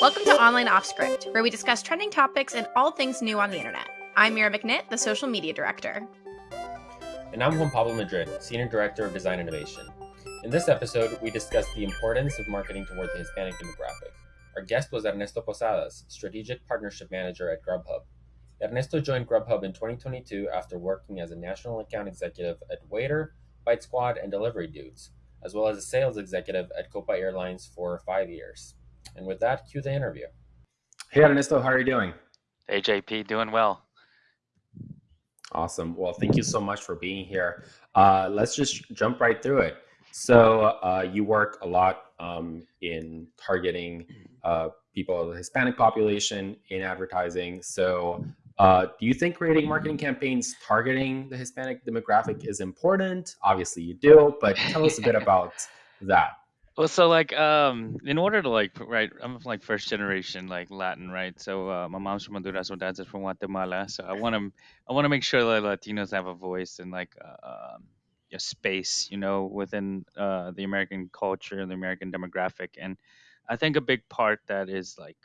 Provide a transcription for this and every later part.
Welcome to Online Off Script, where we discuss trending topics and all things new on the internet. I'm Mira McNitt, the social media director. And I'm Juan Pablo Madrid, Senior Director of Design Innovation. In this episode, we discuss the importance of marketing toward the Hispanic demographic. Our guest was Ernesto Posadas, Strategic Partnership Manager at Grubhub. Ernesto joined Grubhub in 2022 after working as a national account executive at Waiter, Bite Squad, and Delivery Dudes, as well as a sales executive at Copa Airlines for five years. And with that, cue the interview. Hey, Ernesto, how are you doing? Hey, JP, doing well. Awesome. Well, thank you so much for being here. Uh, let's just jump right through it. So, uh, you work a lot um, in targeting uh, people of the Hispanic population in advertising. So, uh, do you think creating marketing campaigns targeting the Hispanic demographic is important? Obviously, you do, but tell us a bit about that. Well, so like, um, in order to like, right, I'm like first generation like Latin, right? So uh, my mom's from Honduras, my dad's from Guatemala. So I want to, I want to make sure that Latinos have a voice and like uh, um, a space, you know, within uh, the American culture and the American demographic. And I think a big part that is like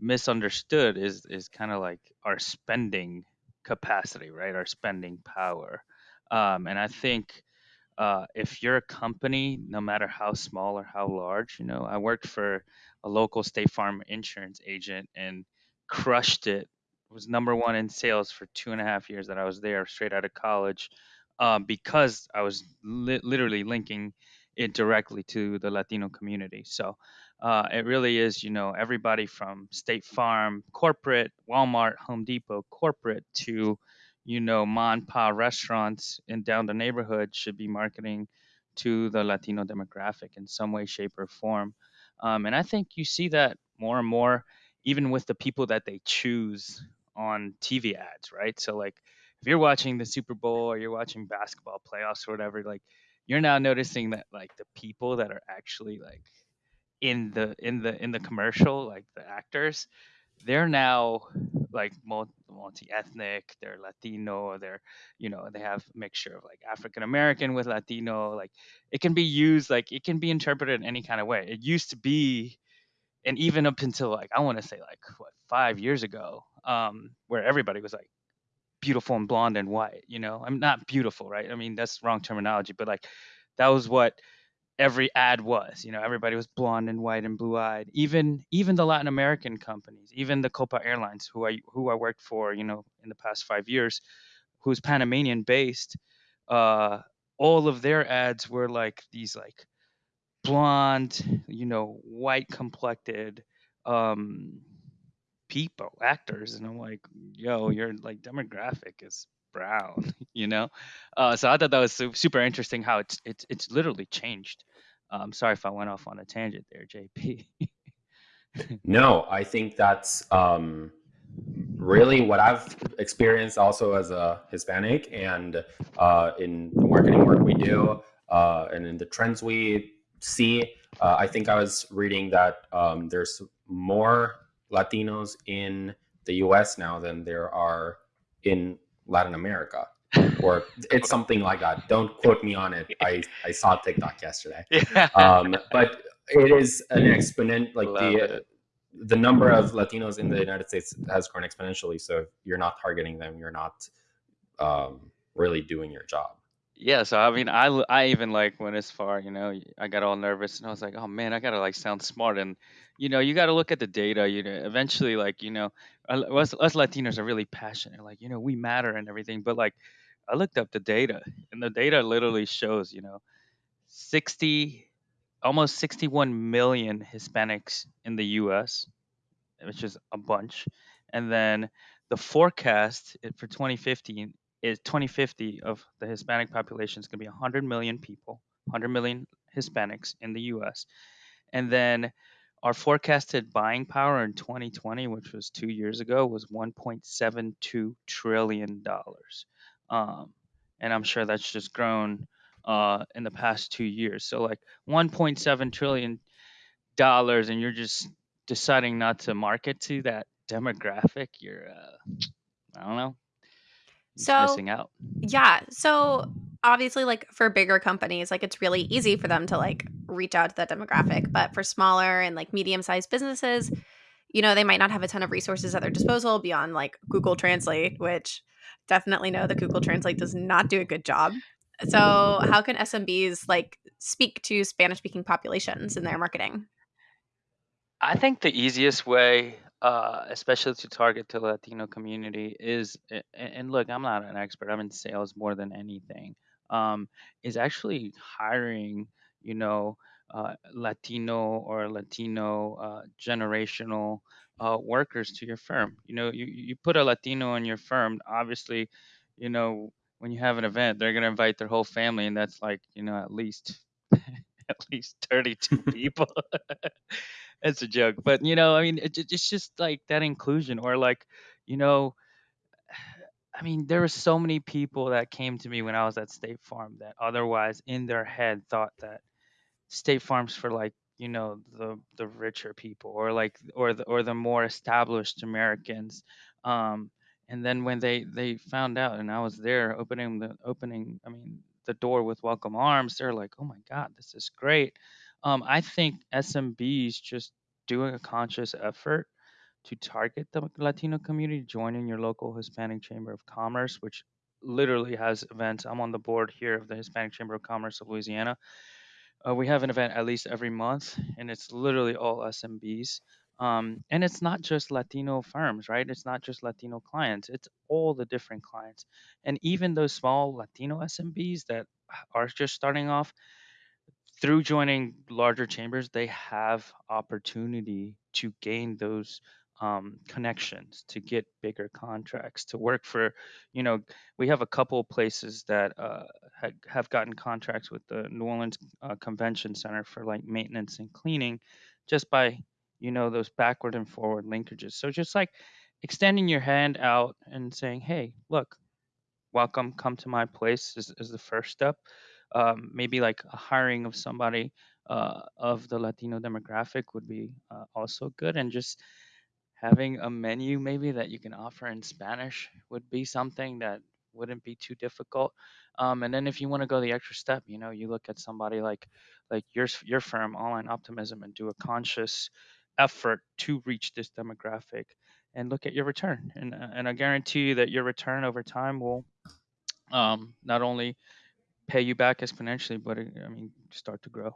misunderstood is is kind of like our spending capacity, right? Our spending power. Um, and I think uh, if you're a company, no matter how small or how large, you know, I worked for a local State Farm insurance agent and crushed it. Was number one in sales for two and a half years that I was there, straight out of college, um, because I was li- literally linking it directly to the Latino community. So uh, it really is, you know, everybody from State Farm, corporate, Walmart, Home Depot, corporate to you know, mon pa restaurants in down the neighborhood should be marketing to the Latino demographic in some way, shape, or form. Um, and I think you see that more and more, even with the people that they choose on TV ads, right? So, like, if you're watching the Super Bowl or you're watching basketball playoffs or whatever, like, you're now noticing that, like, the people that are actually like in the in the in the commercial, like the actors, they're now like multi-ethnic they're latino they're you know they have a mixture of like african american with latino like it can be used like it can be interpreted in any kind of way. It used to be and even up until like i want to say like what five years ago um where everybody was like beautiful and blonde and white you know? I'm not beautiful right? I mean that's wrong terminology but like that was what every ad was. You know, everybody was blonde and white and blue eyed. Even even the Latin American companies, even the Copa Airlines, who I who I worked for, you know, in the past five years, who's Panamanian based, uh, all of their ads were like these like blonde, you know, white complected um people, actors, and I'm like, yo, your like demographic is brown, you know. Uh, so I thought that was super interesting how it's it's it's literally changed. Um, sorry if I went off on a tangent there, JP. no, I think that's um, really what I've experienced also as a Hispanic and uh, in the marketing work we do uh, and in the trends we see. Uh, I think I was reading that um, there's more Latinos in the US now than there are in Latin America. or it's something like that. Don't quote me on it. I, I saw TikTok yesterday. Um, but it is an exponent like Love the it. the number of Latinos in the United States has grown exponentially. So if you're not targeting them, you're not um, really doing your job. Yeah, so I mean, I I even like went as far, you know, I got all nervous and I was like, oh man, I gotta like sound smart and you know, you got to look at the data. You know, eventually, like you know, us, us Latinos are really passionate. Like you know, we matter and everything. But like, I looked up the data, and the data literally shows, you know, sixty, almost sixty-one million Hispanics in the U.S., which is a bunch, and then the forecast eh, for 2015 is 2050 of the Hispanic population is going to be 100 million people, 100 million Hispanics in the U.S. And then our forecasted buying power in 2020, which was two years ago, was 1.72 trillion dollars, um, and I'm sure that's just grown uh, in the past two years. So like 1.7 trillion dollars, and you're just deciding not to market to that demographic. You're, uh, I don't know, so missing out. Yeah. So obviously like for bigger companies like it's really easy for them to like reach out to that demographic but for smaller and like medium sized businesses you know, they might not have a ton of resources at their disposal beyond like Google Translate, which definitely know that Google Translate does not do a good job. So, how can SMBs like speak to Spanish speaking populations in their marketing? I think the easiest way, uh, especially to target the Latino community, is and look, I'm not an expert. I'm in sales more than anything. Um, is actually hiring, you know, uh, Latino or Latino uh, generational uh, workers to your firm. You know, you you put a Latino in your firm, obviously, you know, when you have an event, they're gonna invite their whole family, and that's like, you know, at least at least 32 people. It's a joke, but you know, I mean, it, it's just like that inclusion, or like, you know, I mean, there were so many people that came to me when I was at State Farm that otherwise in their head thought that State Farm's for like, you know, the the richer people or like or the or the more established Americans. Um, and then when they they found out and I was there opening the opening, I mean, the door with welcome arms, they're like, "Oh my God, this is great." Um, I think SMBs just doing a conscious effort to target the Latino community, joining your local Hispanic Chamber of Commerce, which literally has events. I'm on the board here of the Hispanic Chamber of Commerce of Louisiana uh, we have an event at least every month, and it's literally all SMBs. Um, and it's not just Latino firms, right? It's not just Latino clients. It's all the different clients, and even those small Latino SMBs that are just starting off through joining larger chambers, they have opportunity to gain those um, connections to get bigger contracts to work for. You know, we have a couple places that uh, ha- have gotten contracts with the New Orleans uh, Convention Center for like maintenance and cleaning, just by you know those backward and forward linkages. So just like extending your hand out and saying, "Hey, look, welcome, come to my place," is, is the first step um, maybe like a hiring of somebody uh, of the Latino demographic would be uh, also good, and just having a menu maybe that you can offer in Spanish would be something that wouldn't be too difficult. Um, and then if you want to go the extra step, you know, you look at somebody like like your your firm, Online Optimism, and do a conscious effort to reach this demographic and look at your return. And uh, and I guarantee you that your return over time will um, not only pay you back exponentially, but I mean, start to grow.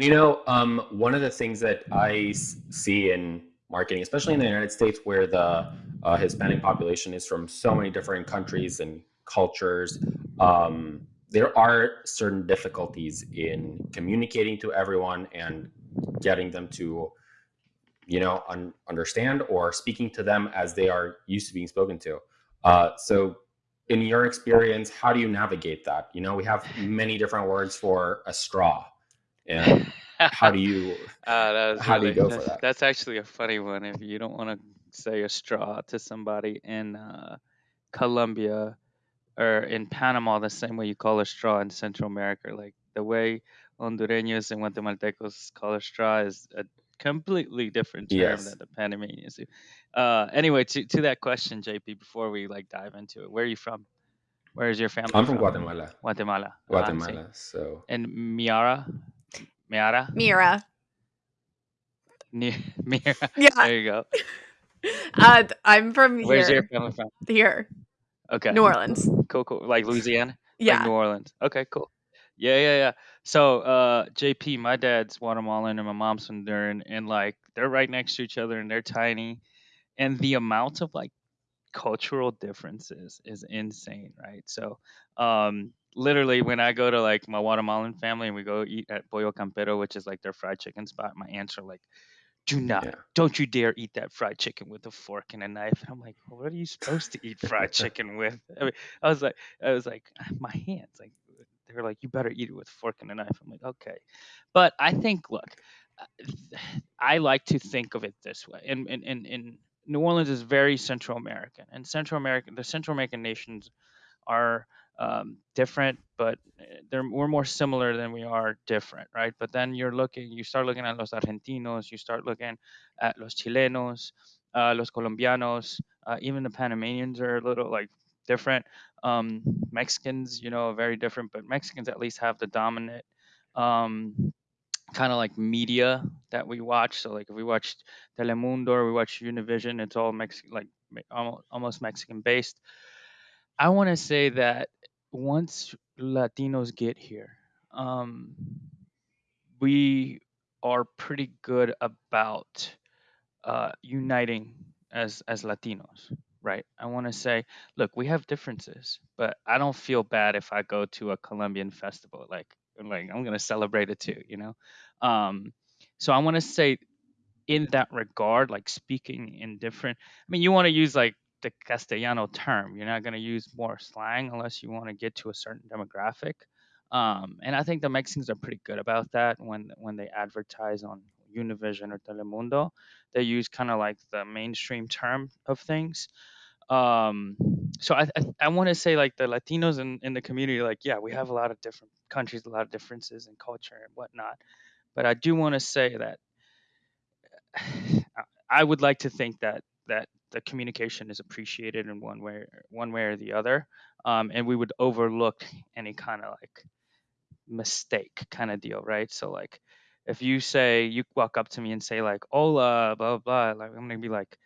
You know, um, one of the things that I see in marketing, especially in the United States, where the uh, Hispanic population is from so many different countries and cultures, um, there are certain difficulties in communicating to everyone and getting them to, you know, un- understand or speaking to them as they are used to being spoken to. Uh, so in your experience, how do you navigate that? You know, we have many different words for a straw. And how do you uh, how really, do you go that's, for that? That's actually a funny one. If you don't want to say a straw to somebody in uh, Colombia or in Panama, the same way you call a straw in Central America, like the way Hondureños and Guatemaltecos call a straw is a completely different term Yes. that the Panamanians do. Uh, anyway, to to that question, JP, before we like dive into it, where are you from? Where is your family I'm from Guatemala. Guatemala. Ah. Guatemala. So And Miara, Miara, Mira. Mira. Yeah. There you go. Uh, I'm from Where's your here. family from? Here. Okay. New Orleans. Cool, cool. Like Louisiana? Like Yeah. New Orleans. Okay, cool. Yeah, yeah, yeah. So, uh, JP, my dad's Guatemalan and my mom's Honduran, and like they're right next to each other and they're tiny, and the amount of like cultural differences is insane, right? So, um, literally when I go to like my Guatemalan family and we go eat at Pollo Campero, which is like their fried chicken spot, my aunts are like, "Do not, Yeah. don't you dare eat that fried chicken with a fork and a knife." And I'm like, well, "What are you supposed to eat fried chicken with?" I mean, I was like, I was like, my hands, like they were like, "You better eat it with a fork and a knife." I'm like, "Okay," but I think, look, uh, I like to think of it this way, and and and, and New Orleans is very Central American, and Central American, the Central American nations are um, different, but uh, they're we're more similar than we are different, right? But then you're looking, you start looking at los Argentinos, you start looking at los Chilenos, uh, los Colombianos, uh, even the Panamanians are a little like different. Um, Mexicans, you know, are very different, but Mexicans at least have the dominant um, kind of like media that we watch. So like if we watch Telemundo or we watch Univision, it's all Mexican, like almost Mexican based. I want to say that once Latinos get here, um, we are pretty good about uh, uniting as as Latinos, right? I want to say, look, we have differences, but I don't feel bad if I go to a Colombian festival. Like, like I'm gonna celebrate it too, you know. Um, so I want to say, in that regard, like speaking in different. I mean, you want to use like the Castellano term. You're not gonna use more slang unless you want to get to a certain demographic. Um, and I think the Mexicans are pretty good about that when when they advertise on Univision or Telemundo. They use kind of like the mainstream term of things. Um, so I I, I want to say like the Latinos in, in the community, like yeah, we have a lot of different countries, a lot of differences in culture and whatnot. But I do want to say that I would like to think that that the communication is appreciated in one way one way or the other, um, and we would overlook any kind of like mistake kind of deal, right? So like if you say you walk up to me and say like hola blah blah, blah like I'm gonna be like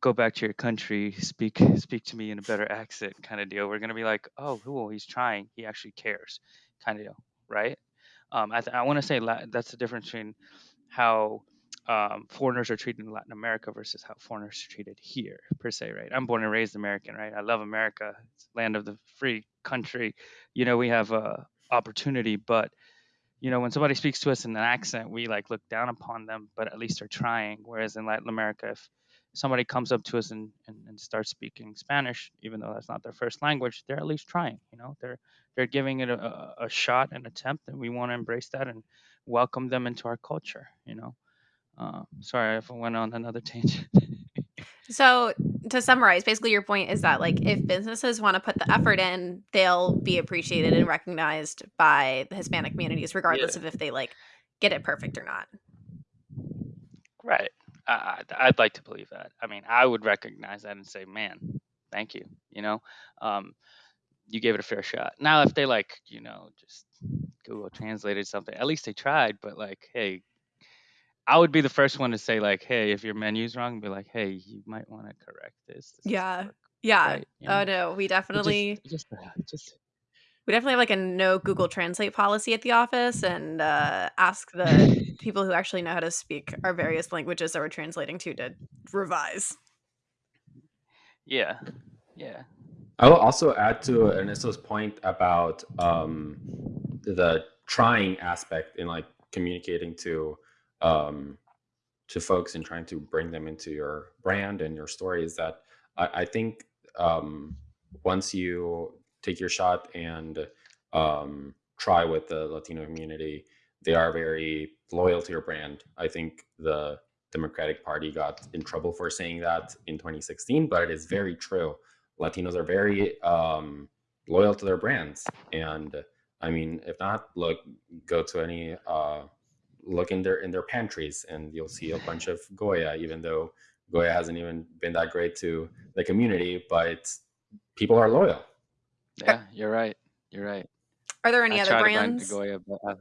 go back to your country speak speak to me in a better accent kind of deal we're gonna be like oh cool he's trying he actually cares kind of deal right um, I, th- I want to say La- that's the difference between how um, foreigners are treated in Latin America versus how foreigners are treated here, per se, right? I'm born and raised American, right? I love America, it's land of the free country. You know, we have a opportunity, but you know, when somebody speaks to us in an accent, we like look down upon them, but at least they're trying. Whereas in Latin America, if somebody comes up to us and, and, and starts speaking Spanish, even though that's not their first language, they're at least trying. You know, they're they're giving it a, a shot, an attempt, and we want to embrace that and welcome them into our culture. You know, uh, sorry I went on another tangent. So to summarize, basically your point is that like if businesses want to put the effort in, they'll be appreciated and recognized by the Hispanic communities, regardless Yeah. of if they like get it perfect or not. Right. I, I'd, I'd like to believe that. I mean, I would recognize that and say, man, thank you. You know, um, you gave it a fair shot. Now, if they like, you know, just Google translated something, at least they tried. But like, hey, I would be the first one to say like, hey, if your menu's wrong, be like, hey, you might want to correct this. This Yeah. Yeah. right. You Oh know, no, we It definitely just, just, uh, just. we definitely have like a no Google Translate policy at the office and uh ask the people who actually know how to speak our various languages that we're translating to to revise. yeah, yeah, I will also add to Ernesto's point about um, the trying aspect in like communicating to um, to folks and trying to bring them into your brand and your story is that I, I think um, once you take your shot and um, try with the Latino community, they are very loyal to your brand. I think the Democratic Party got in trouble for saying that in 2016, but it is very true. Latinos are very um, loyal to their brands, and I mean, if not, look, go to any uh, look in their in their pantries, and you'll see a bunch of Goya, even though Goya hasn't even been that great to the community, but people are loyal. yeah. You're right. You're right. Are there any I other try brands? the Goya, but I,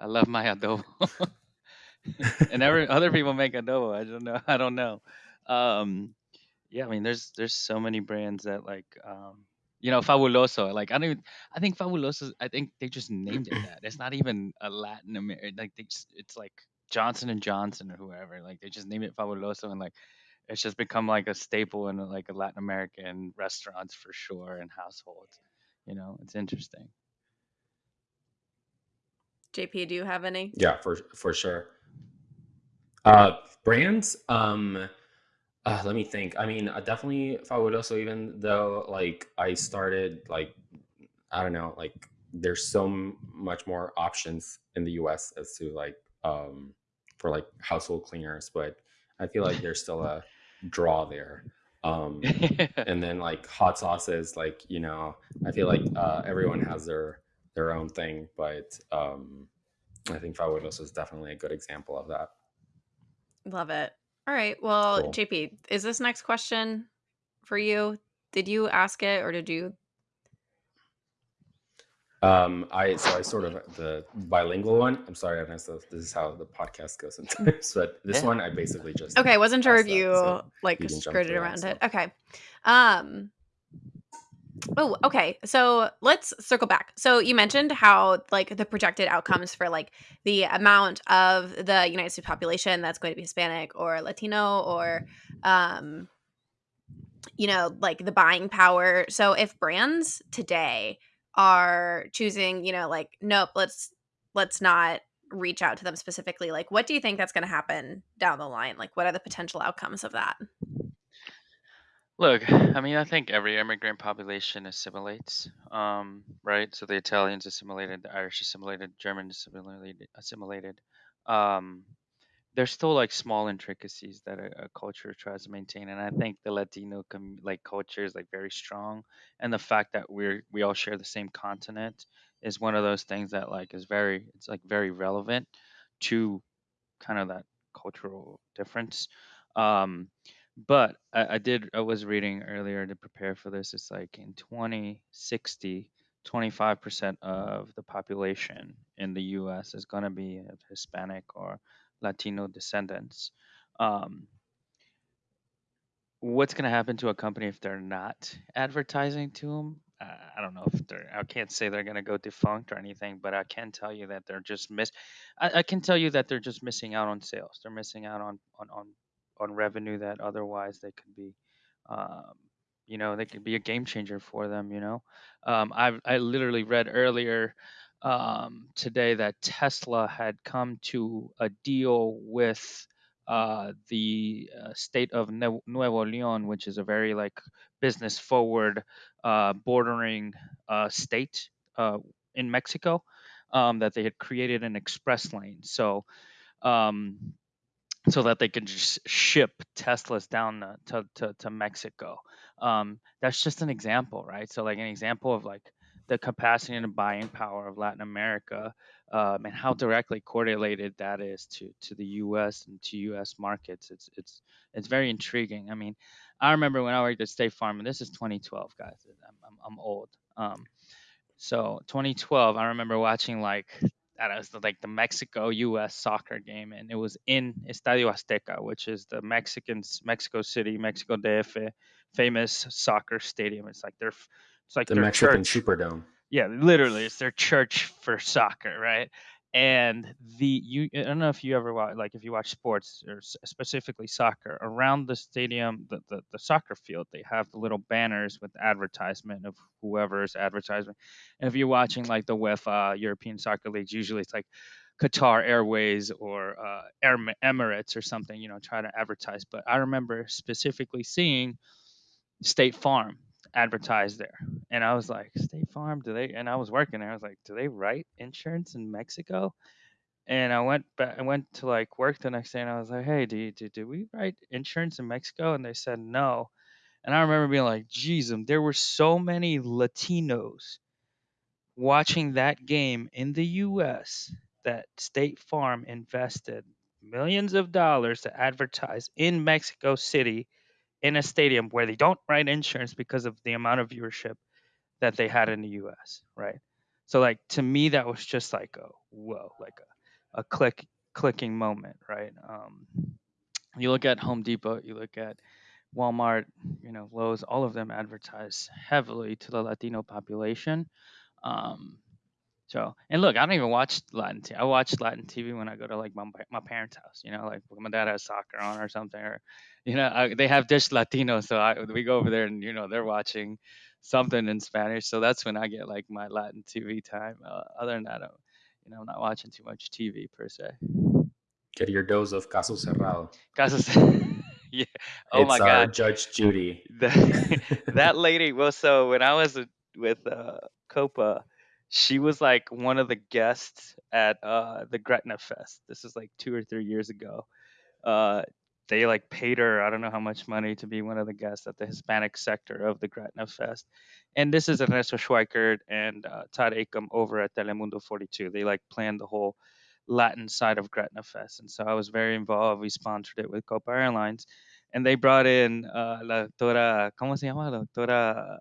I love my adobo. and every other people make adobo. I don't know. I don't know. Um, yeah, I mean, there's there's so many brands that like, um, you know, Fabuloso. Like, I don't even. I think Fabuloso. I think they just named it that. It's not even a Latin American. Like, they just, it's like Johnson and Johnson or whoever. Like, they just named it Fabuloso, and like, it's just become like a staple in like a Latin American restaurants for sure and households. You know, it's interesting. JP, do you have any? Yeah, for for sure. Uh, brands. Um, uh, let me think. I mean, I definitely Fabuloso. Even though like I started like I don't know, like there's so m- much more options in the U.S. as to like um for like household cleaners, but I feel like there's still a draw there. Um, and then like hot sauces, like you know, I feel like uh, everyone has their their own thing, but um, I think Fabuloso is definitely a good example of that. Love it. All right. Well, Cool. JP, is this next question for you? Did you ask it or did you? Um, I so I sort of the bilingual one. I'm sorry, I Ernesto. This is how the podcast goes sometimes. But this Yeah. one, I basically just Okay, wasn't sure if asked that you so like you can jump skirted that. around So it. Okay. Um Oh, okay. So let's circle back. So you mentioned how like the projected outcomes for like the amount of the United States population that's going to be Hispanic or Latino or um you know, like the buying power. So if brands today are choosing, you know, like nope, let's let's not reach out to them specifically, like what do you think that's going to happen down the line? Like what are the potential outcomes of that? Look, I mean, I think every immigrant population assimilates, um, right? So the Italians assimilated, the Irish assimilated, German assimilated, assimilated. Um, there's still like small intricacies that a, a culture tries to maintain, and I think the Latino com- like culture is like very strong, and the fact that we're we all share the same continent is one of those things that like is very it's like very relevant to kind of that cultural difference. Um, but I, I did, I was reading earlier to prepare for this. It's like in 2060, 25% of the population in the US is going to be of Hispanic or Latino descendants. Um, what's going to happen to a company if they're not advertising to them? Uh, I don't know if they're. I can't say they're going to go defunct or anything, but I can tell you that they're just miss. I, I can tell you that they're just missing out on sales. They're missing out on on on, on revenue that otherwise they could be. Um, you know, they could be a game changer for them. You know, um, I I literally read earlier um, today that Tesla had come to a deal with uh, the uh, state of Ne- Nuevo Leon, which is a very like business forward, uh, bordering uh, state uh, in Mexico, um, that they had created an express lane. So um, so that they can just ship Teslas down to, to, to Mexico. Um, that's just an example, right? So like an example of like the capacity and the buying power of Latin America um, and how directly correlated that is to, to the U.S. and to U.S. markets. It's it's it's very intriguing. I mean, I remember when I worked at State Farm, and this is 2012, guys. I'm I'm, I'm old. Um, so 2012, I remember watching like that was the, like the Mexico U.S. soccer game, and it was in Estadio Azteca, which is the Mexicans Mexico City, Mexico DF, famous soccer stadium. It's like their it's like the Mexican church. Superdome. Yeah, literally, it's their church for soccer, right? And the you I don't know if you ever watch like if you watch sports or specifically soccer around the stadium, the, the the soccer field, they have the little banners with advertisement of whoever's advertisement. And if you're watching like the UEFA European Soccer Leagues, usually it's like Qatar Airways or uh, Air- Emirates or something, you know, try to advertise. But I remember specifically seeing State Farm advertised there. And I was like, State Farm, do they? And I was working there. I was like, do they write insurance in Mexico? And I went back, I went to like work the next day and I was like, hey, do, you, do, do we write insurance in Mexico? And they said no. And I remember being like, geez, um, there were so many Latinos watching that game in the US that State Farm invested millions of dollars to advertise in Mexico City in a stadium where they don't write insurance because of the amount of viewership that they had in the US, right? So like to me that was just like a whoa, like a, a click clicking moment, right? Um, you look at Home Depot, you look at Walmart, you know, Lowe's, all of them advertise heavily to the Latino population. Um, so, and look, I don't even watch Latin. TV. I watch Latin TV when I go to like my my parents' house. You know, like my dad has soccer on or something, or you know, I, they have Dish Latino, so I we go over there and you know they're watching something in Spanish. So that's when I get like my Latin TV time. Uh, other than that, I, you know, I'm not watching too much TV per se. Get your dose of Caso Cerrado. Casos, yeah. Oh it's my God. Judge Judy. that, that lady well so when i was with uh copa she was like one of the guests at uh the gretna fest. This is like two or three years ago. Uh they like paid her i don't know how much money to be one of the guests at the hispanic sector of the gretna fest. And this is ernesto schweikert and uh, todd Acom over at telemundo 42 they like planned the whole latin side of gretna fest. And so i was very involved. We sponsored it with copa airlines. And they brought in uh, la doctora, ¿cómo se llama? La doctora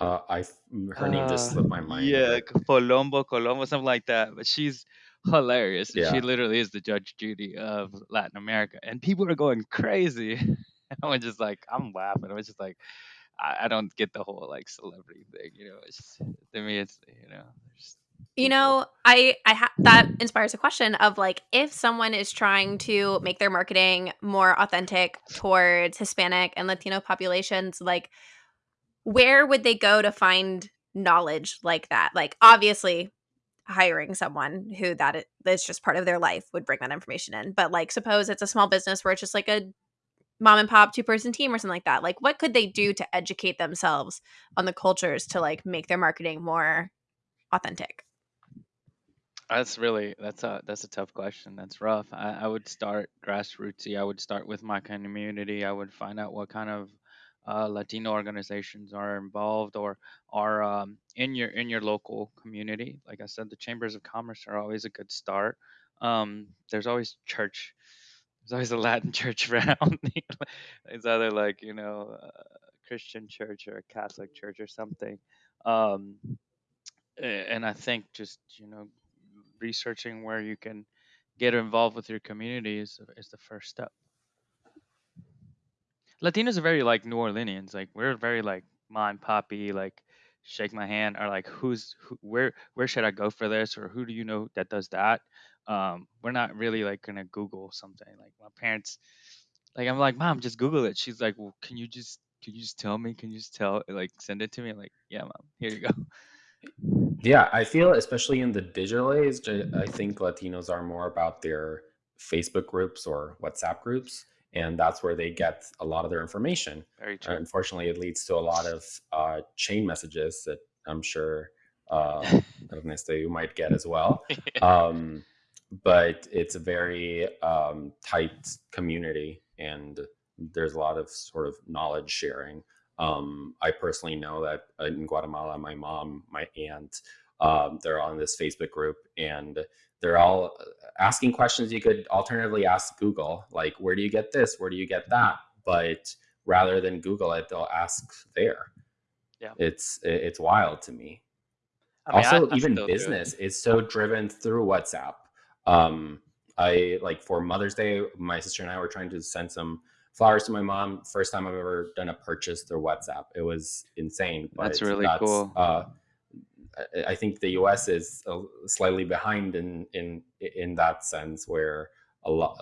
Uh, I her name just slipped my Uh, mind, yeah, Colombo, Colombo, something like that. But she's hilarious. She literally is the Judge Judy of Latin America, and people are going crazy. I was just like, I'm laughing. I was just like, I, I don't get the whole like celebrity thing. You know, it's just, to me, it's you know, just You know, I I ha- that inspires a question of like if someone is trying to make their marketing more authentic towards Hispanic and Latino populations, like where would they go to find knowledge like that? Like obviously hiring someone who that that's just part of their life would bring that information in. But like suppose it's a small business where it's just like a mom and pop two person team or something like that. Like what could they do to educate themselves on the cultures to like make their marketing more authentic? That's really that's a that's a tough question. That's rough. I, I would start grassrootsy. I would start with my community. I would find out what kind of uh, Latino organizations are involved or are um, in your in your local community. Like I said, the chambers of commerce are always a good start. Um, there's always church. There's always a Latin church around. it's either like you know a Christian church or a Catholic church or something. Um, and I think just you know researching where you can get involved with your community is, is the first step. Latinos are very like New Orleanians. Like we're very like mom poppy, like shake my hand or like who's who, where where should I go for this or who do you know that does that? Um, we're not really like gonna Google something. Like my parents, like I'm like mom, just Google it. She's like, well, can you just can you just tell me? Can you just tell like send it to me? Like, yeah, mom, here you go. Yeah, I feel especially in the digital age, I think Latinos are more about their Facebook groups or WhatsApp groups, and that's where they get a lot of their information. Very Uh, true. unfortunately, it leads to a lot of uh, chain messages that I'm sure uh, Ernesto you might get as well. Um, but it's a very um, tight community, and there's a lot of sort of knowledge sharing. Um, I personally know that in Guatemala, my mom, my aunt, um, they're on this Facebook group, and they're all asking questions you could alternatively ask Google, like where do you get this, where do you get that? But rather than Google it, they'll ask there. Yeah. It's it's wild to me I mean, also I even business is so driven through whatsapp um i like for mother's day my sister and i were trying to send some flowers to my mom first time i've ever done a purchase through whatsapp it was insane That's really that's cool. uh I- I think the U.S. is uh, slightly behind in in in that sense, where a lot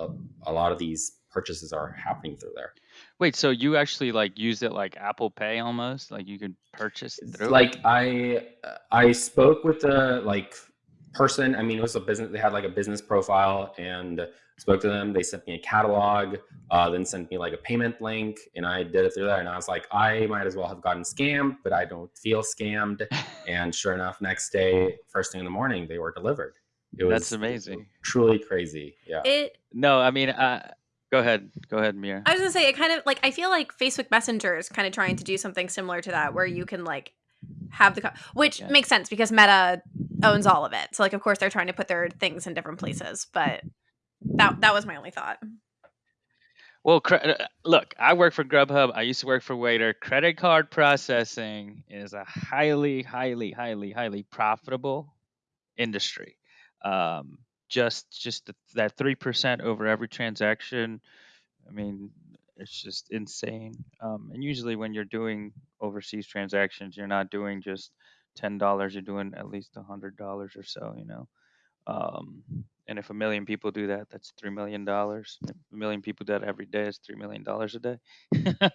a lot of these purchases are happening through there. Wait, so you actually like use it like Apple Pay almost? Like you could purchase through like I I spoke with the like person. I mean, it was a business. They had like a business profile, and spoke to them. They sent me a catalog, uh, then sent me like a payment link, and I did it through that. And I was like, I might as well have gotten scammed, but I don't feel scammed. And sure enough, next day, first thing in the morning, they were delivered. It That's amazing. truly crazy. Yeah. It No, I mean, uh, go ahead, go ahead, Mira. I was gonna say it kind of like I feel like Facebook Messenger is kind of trying to do something similar to that, where you can like have the co- which Yeah. makes sense because Meta owns all of it. So like of course they're trying to put their things in different places, but that that was my only thought. Well, uh, look, I work for Grubhub. I used to work for Waiter. Credit card processing is a highly, highly, highly, highly profitable industry. Um, just, just th- that three percent over every transaction. I mean, it's just insane. Um, and usually, when you're doing overseas transactions, you're not doing just ten dollars. You're doing at least a hundred dollars or so. You know. Um, and if a million people do that, that's three million dollars. A million people do that every day, it's three million dollars a day.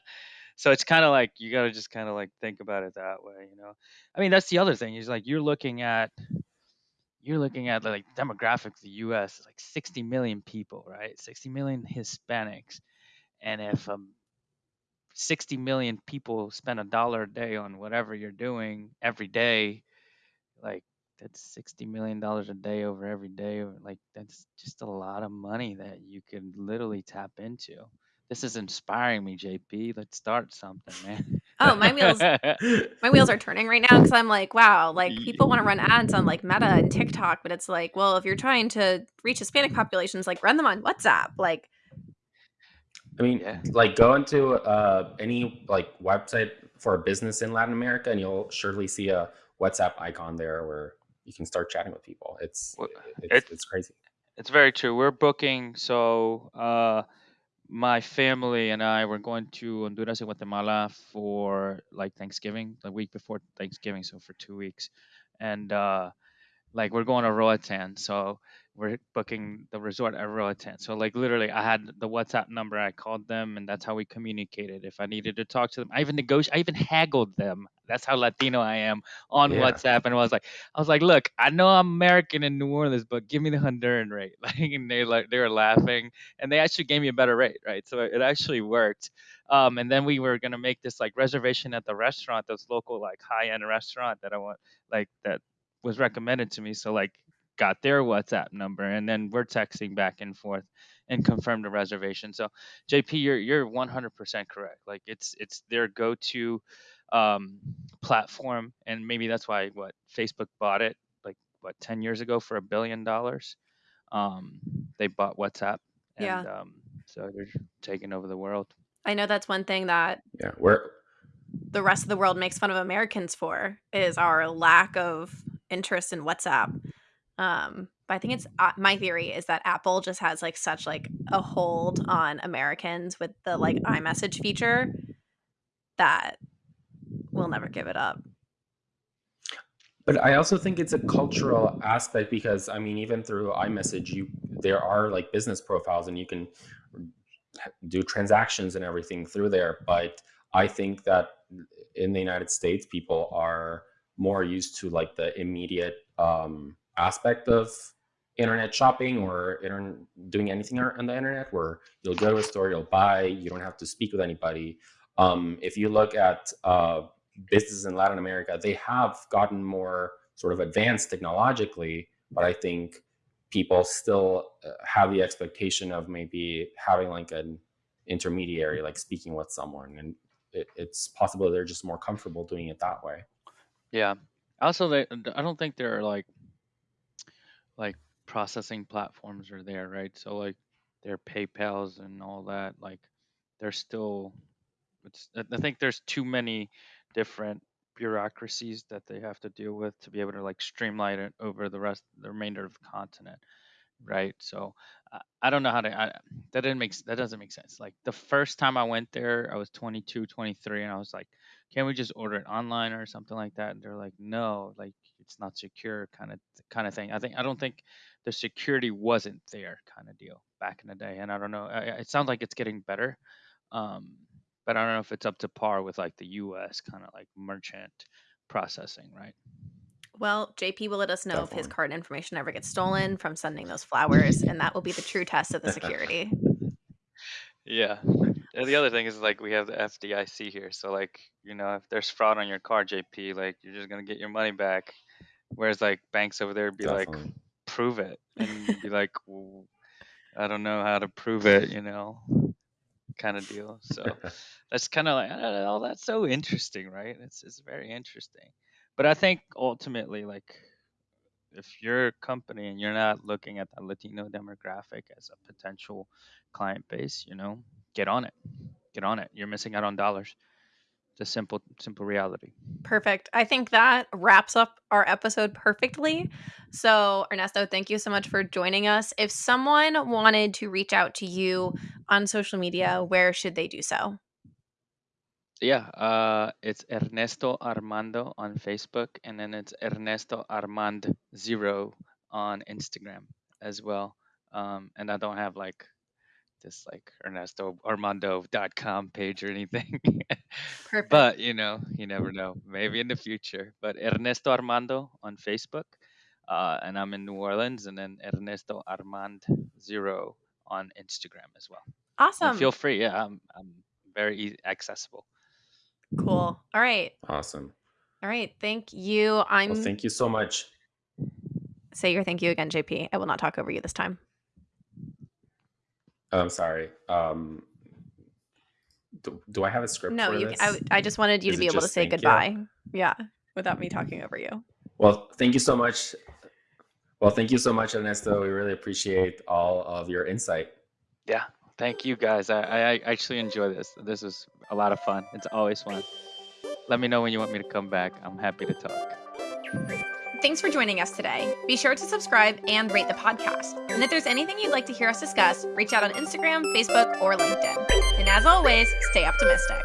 so it's kind of like you got to just kind of like think about it that way, you know. I mean, that's the other thing is like you're looking at you're looking at like demographics. The U.S. is like 60 million people, right? 60 million Hispanics, and if um 60 million people spend a dollar a day on whatever you're doing every day, like that's 60 million dollars a day over every day like that's just a lot of money that you can literally tap into. This is inspiring me, JP. Let's start something, man. Oh, my wheels my wheels are turning right now because I'm like, wow, like people want to run ads on like Meta and TikTok, but it's like, well, if you're trying to reach Hispanic populations, like run them on WhatsApp. Like, I mean, Yeah. like go into uh, any like website for a business in Latin America, and you'll surely see a WhatsApp icon there where you can start chatting with people. It's it's, It it's crazy. it's very true. We're booking so uh my family and I were going to Honduras and Guatemala for like Thanksgiving, the week before Thanksgiving, so for two weeks. And uh like we're going to Roatan, so we're booking the resort at Roatan. So like literally, I had the WhatsApp number. I called them, and that's how we communicated. If I needed to talk to them, I even negotiated. I even haggled them. That's how Latino I am on Yeah. WhatsApp. And I was like, I was like, look, I know I'm American in New Orleans, but give me the Honduran rate. Like, and they like they were laughing, and they actually gave me a better rate, right? So it actually worked. Um, and then we were gonna make this like reservation at the restaurant, this local like high end restaurant that I want, like that was recommended to me. So like got their WhatsApp number and then we're texting back and forth and confirmed the reservation. So JP, you're you're 100% correct. Like it's it's their go-to um, platform, and maybe that's why what Facebook bought it like what 10 years ago for a billion dollars. Um, they bought WhatsApp, and Yeah. um, so they're taking over the world. I know that's one thing that Yeah, we're the rest of the world makes fun of Americans for is our lack of interest in WhatsApp. Um, but I think it's uh, my theory is that Apple just has like such like a hold on Americans with the like iMessage feature that we'll never give it up. But I also think it's a cultural aspect because I mean, even through iMessage, you there are like business profiles and you can do transactions and everything through there. But I think that in the United States, people are more used to like the immediate um, aspect of internet shopping or internet, doing anything on the internet, where you'll go to a store, you'll buy, you don't have to speak with anybody. Um, if you look at uh, businesses in Latin America, they have gotten more sort of advanced technologically, but I think people still uh, have the expectation of maybe having like an intermediary, like speaking with someone, and it, it's possible they're just more comfortable doing it that way. Yeah. Also, they I don't think there are like like processing platforms are there, right? So like their PayPal's and all that, like they're still it's I think there's too many different bureaucracies that they have to deal with to be able to like streamline it over the rest the remainder of the continent right? So I, I don't know how to I, that didn't make that doesn't make sense. Like the first time i went there i was 22 23 and i was like can we just order it online or something like that? And they're like no like it's not secure kind of kind of thing i think i don't think the security wasn't there kind of deal back in the day and i don't know it sounds like it's getting better um but i don't know if it's up to par with like the us kind of like merchant processing right Well, JP will let us know if his card information ever gets stolen from sending those flowers, and that will be the true test of the security. Yeah. And the other thing is like we have the FDIC here, so like you know if there's fraud on your card, JP, like you're just gonna get your money back. Whereas like banks over there be like, prove it, and be like, well, I don't know how to prove it, you know, kind of deal. So that's kind of like I don't know, that's so interesting, right? It's it's very interesting. But I think ultimately, like if you're a company and you're not looking at the Latino demographic as a potential client base, you know, get on it. Get on it. You're missing out on dollars. A simple, simple reality. Perfect. I think that wraps up our episode perfectly. So, Ernesto, thank you so much for joining us. If someone wanted to reach out to you on social media, where should they do so? Yeah, uh, it's Ernesto Armando on Facebook, and then it's Ernesto Armand Zero on Instagram as well. Um, and I don't have like this like Ernesto Armando.com page or anything. Perfect. but you know, you never know. Maybe in the future. But Ernesto Armando on Facebook, uh, and I'm in New Orleans, and then Ernesto Armand Zero on Instagram as well. And awesome. feel free. Yeah, I'm I'm very easy, accessible. cool. All right. awesome. All right. Thank you. I'm Well, thank you so much. say your thank you again, JP. I will not talk over you this time. I'm sorry. Um, do, do I have a script No, for you. this? I, I just wanted you Is to be able to say thank you? goodbye. Yeah, without me talking over you. Well, thank you so much. Well, thank you so much, Ernesto. We really appreciate all of your insight. Yeah. Thank you guys. I, I I actually enjoy this. This is a lot of fun. It's always fun. let me know when you want me to come back. I'm happy to talk. Thanks for joining us today. Be sure to subscribe and rate the podcast. And if there's anything you'd like to hear us discuss, reach out on Instagram, Facebook, or LinkedIn. And as always, stay optimistic.